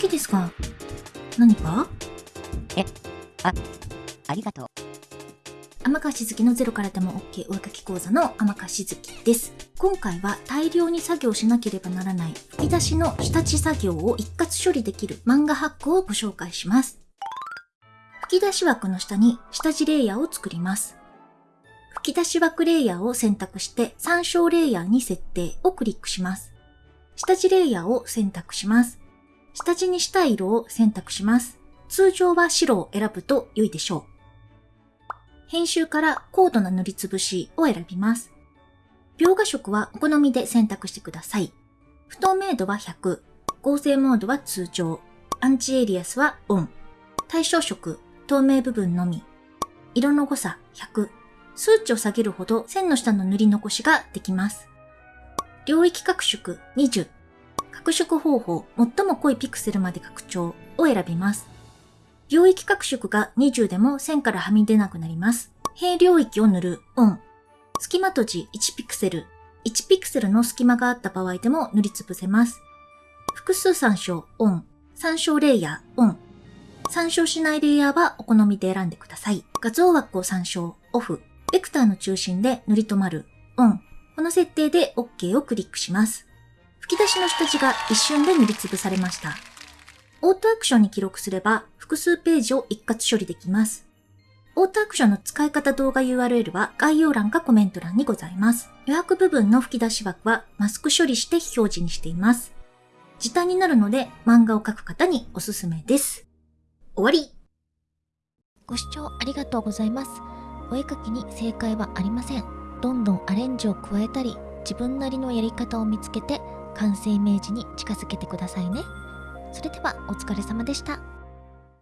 きですが、何か？ありがとう。天川しずきのゼロからでも OK お絵かき講座の天川しずきです。今回は大量に作業しなければならない吹き出しの下地作業を一括処理できる漫画ハックをご紹介します。吹き出し枠の下に下地レイヤーを作ります。吹き出し枠レイヤーを選択して参照レイヤーに設定をクリックします。下地レイヤーを選択します。下地にしたい色を選択します。通常は白を選ぶと良いでしょう。編集から高度な塗りつぶしを選びます。描画色はお好みで選択してください。不透明度は100、合成モードは通常、アンチエリアスはオン、対象色、透明部分のみ、色の誤差100、数値を下げるほど線の下の塗り残しができます。領域拡縮20、拡縮方法、最も濃いピクセルまで拡張を選びます。領域拡縮が20でも線からはみ出なくなります。平領域を塗るオン。隙間閉じ1ピクセル。1ピクセルの隙間があった場合でも塗りつぶせます。複数参照オン。参照レイヤーオン。参照しないレイヤーはお好みで選んでください。画像枠を参照オフ。ベクターの中心で塗り止まるオン。この設定で OK をクリックします。吹き出しの下地が一瞬で塗りつぶされました。オートアクションに記録すれば複数ページを一括処理できます。オートアクションの使い方動画 URL は概要欄かコメント欄にございます。予約部分の吹き出し枠はマスク処理して表示にしています。時短になるので漫画を描く方におすすめです。終わりご視聴ありがとうございます。お絵描きに正解はありません。どんどんアレンジを加えたり、自分なりのやり方を見つけて、完成イメージに近づけてくださいね。それではお疲れ様でした。